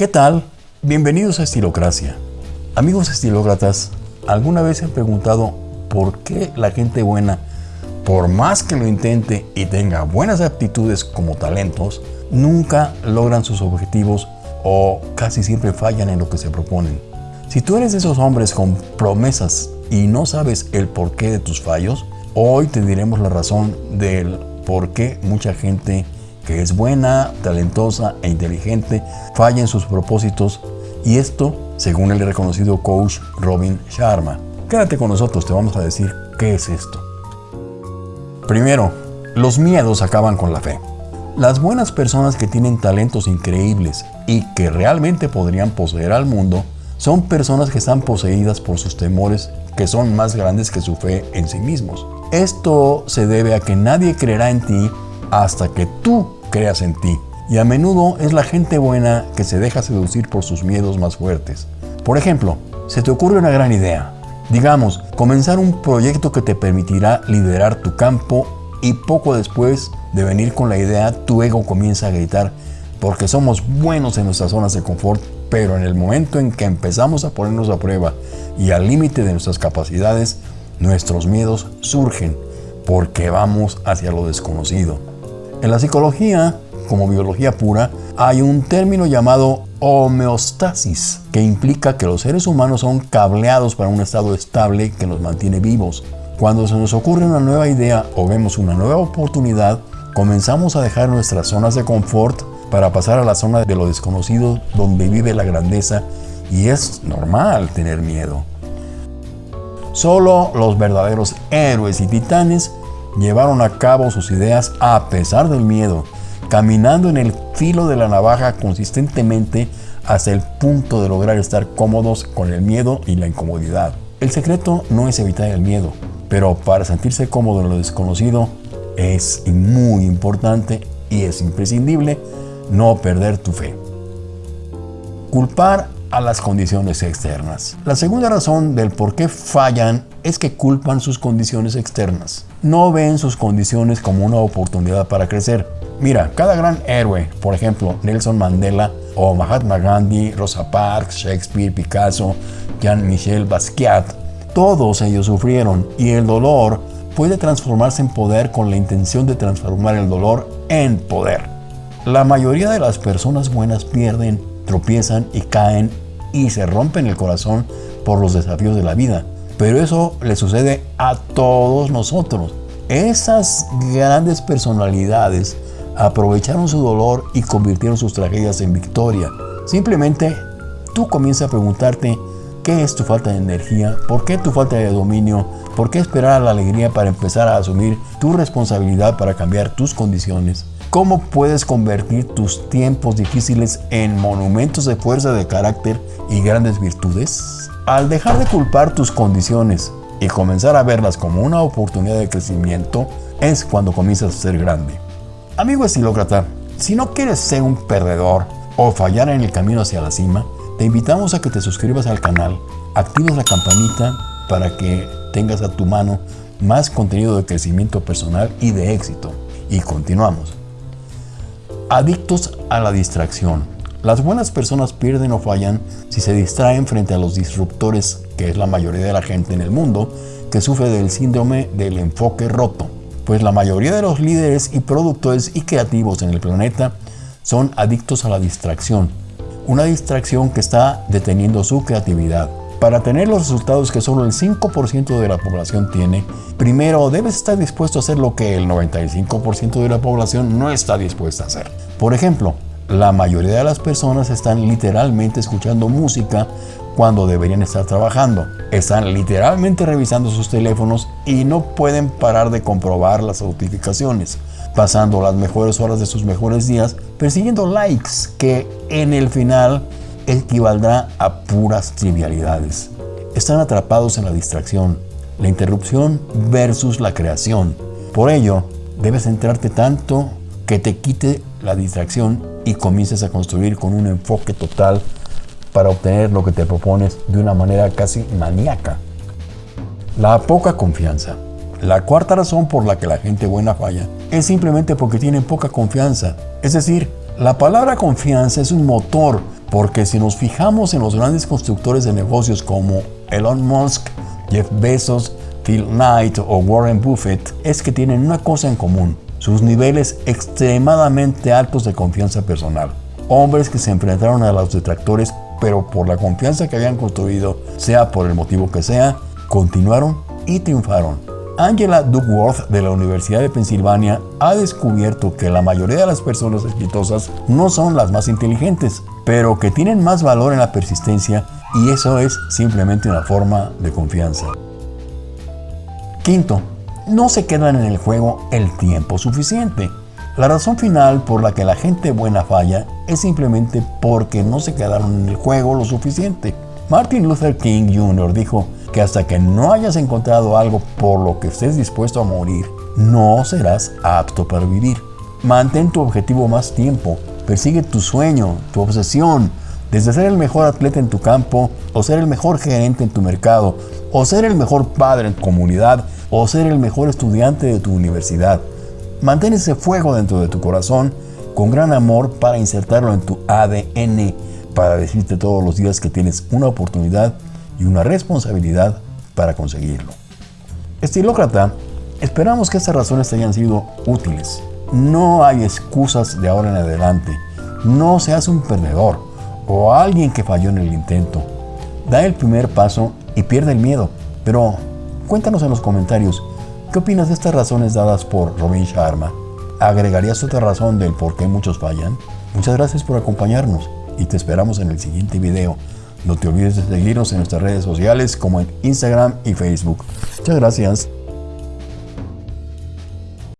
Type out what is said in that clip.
¿Qué tal? Bienvenidos a Estilocracia. Amigos estilócratas, ¿alguna vez se han preguntado por qué la gente buena, por más que lo intente y tenga buenas aptitudes como talentos, nunca logran sus objetivos o casi siempre fallan en lo que se proponen? Si tú eres de esos hombres con promesas y no sabes el porqué de tus fallos, hoy te diremos la razón del por qué mucha gente es buena, talentosa e inteligente falla en sus propósitos y esto según el reconocido coach Robin Sharma. Quédate con nosotros, te vamos a decir qué es esto. Primero, los miedos acaban con la fe. Las buenas personas que tienen talentos increíbles y que realmente podrían poseer al mundo son personas que están poseídas por sus temores que son más grandes que su fe en sí mismos. Esto se debe a que nadie creerá en ti hasta que tú creas en ti. Y a menudo es la gente buena que se deja seducir por sus miedos más fuertes. Por ejemplo, se te ocurre una gran idea. Digamos, comenzar un proyecto que te permitirá liderar tu campo y poco después de venir con la idea, tu ego comienza a gritar porque somos buenos en nuestras zonas de confort, pero en el momento en que empezamos a ponernos a prueba y al límite de nuestras capacidades, nuestros miedos surgen porque vamos hacia lo desconocido. En la psicología, como biología pura, hay un término llamado homeostasis, que implica que los seres humanos son cableados para un estado estable que nos mantiene vivos. Cuando se nos ocurre una nueva idea o vemos una nueva oportunidad, comenzamos a dejar nuestras zonas de confort para pasar a la zona de lo desconocido donde vive la grandeza y es normal tener miedo. Solo los verdaderos héroes y titanes llevaron a cabo sus ideas a pesar del miedo, caminando en el filo de la navaja consistentemente hasta el punto de lograr estar cómodos con el miedo y la incomodidad. El secreto no es evitar el miedo, pero para sentirse cómodo en lo desconocido es muy importante y es imprescindible no perder tu fe. Culpar a las condiciones externas. La segunda razón del por qué fallan es que culpan sus condiciones externas. No ven sus condiciones como una oportunidad para crecer. Mira, cada gran héroe, por ejemplo, Nelson Mandela o Mahatma Gandhi, Rosa Parks, Shakespeare, Picasso, Jean-Michel Basquiat, todos ellos sufrieron y el dolor puede transformarse en poder con la intención de transformar el dolor en poder. La mayoría de las personas buenas pierden, tropiezan y caen y se rompen el corazón por los desafíos de la vida. Pero eso le sucede a todos nosotros. Esas grandes personalidades aprovecharon su dolor y convirtieron sus tragedias en victoria. Simplemente tú comienzas a preguntarte qué es tu falta de energía, por qué tu falta de dominio, por qué esperar a la alegría para empezar a asumir tu responsabilidad para cambiar tus condiciones. ¿Cómo puedes convertir tus tiempos difíciles en monumentos de fuerza de carácter y grandes virtudes? Al dejar de culpar tus condiciones y comenzar a verlas como una oportunidad de crecimiento, es cuando comienzas a ser grande. Amigo estilócrata, si no quieres ser un perdedor o fallar en el camino hacia la cima, te invitamos a que te suscribas al canal, actives la campanita para que tengas a tu mano más contenido de crecimiento personal y de éxito. Y continuamos. Adictos a la distracción. Las buenas personas pierden o fallan si se distraen frente a los disruptores, que es la mayoría de la gente en el mundo, que sufre del síndrome del enfoque roto. Pues la mayoría de los líderes y productores y creativos en el planeta son adictos a la distracción. Una distracción que está deteniendo su creatividad. Para tener los resultados que solo el 5% de la población tiene, primero debes estar dispuesto a hacer lo que el 95% de la población no está dispuesta a hacer. Por ejemplo, la mayoría de las personas están literalmente escuchando música cuando deberían estar trabajando. Están literalmente revisando sus teléfonos y no pueden parar de comprobar las notificaciones, pasando las mejores horas de sus mejores días persiguiendo likes que en el final equivaldrá a puras trivialidades. Están atrapados en la distracción, la interrupción versus la creación. Por ello, debes centrarte tanto que te quite la distracción y comiences a construir con un enfoque total para obtener lo que te propones de una manera casi maníaca. La poca confianza. La cuarta razón por la que la gente buena falla es simplemente porque tienen poca confianza. Es decir, la palabra confianza es un motor Porque si nos fijamos en los grandes constructores de negocios como Elon Musk, Jeff Bezos, Phil Knight o Warren Buffett, es que tienen una cosa en común, sus niveles extremadamente altos de confianza personal. Hombres que se enfrentaron a los detractores, pero por la confianza que habían construido, sea por el motivo que sea, continuaron y triunfaron. Angela Duckworth de la Universidad de Pensilvania ha descubierto que la mayoría de las personas exitosas no son las más inteligentes, pero que tienen más valor en la persistencia y eso es simplemente una forma de confianza. Quinto, no se quedan en el juego el tiempo suficiente. La razón final por la que la gente buena falla es simplemente porque no se quedaron en el juego lo suficiente. Martin Luther King Jr. dijo que hasta que no hayas encontrado algo por lo que estés dispuesto a morir, no serás apto para vivir. Mantén tu objetivo más tiempo, persigue tu sueño, tu obsesión, desde ser el mejor atleta en tu campo, o ser el mejor gerente en tu mercado, o ser el mejor padre en tu comunidad, o ser el mejor estudiante de tu universidad. Mantén ese fuego dentro de tu corazón con gran amor para insertarlo en tu ADN, para decirte todos los días que tienes una oportunidad y una responsabilidad para conseguirlo. Estilócrata, esperamos que estas razones te hayan sido útiles. No hay excusas de ahora en adelante. No seas un perdedor o alguien que falló en el intento. Da el primer paso y pierde el miedo. Pero cuéntanos en los comentarios, ¿qué opinas de estas razones dadas por Robin Sharma? ¿Agregarías otra razón del por qué muchos fallan? Muchas gracias por acompañarnos y te esperamos en el siguiente video. No te olvides de seguirnos en nuestras redes sociales como en Instagram y Facebook. Muchas gracias.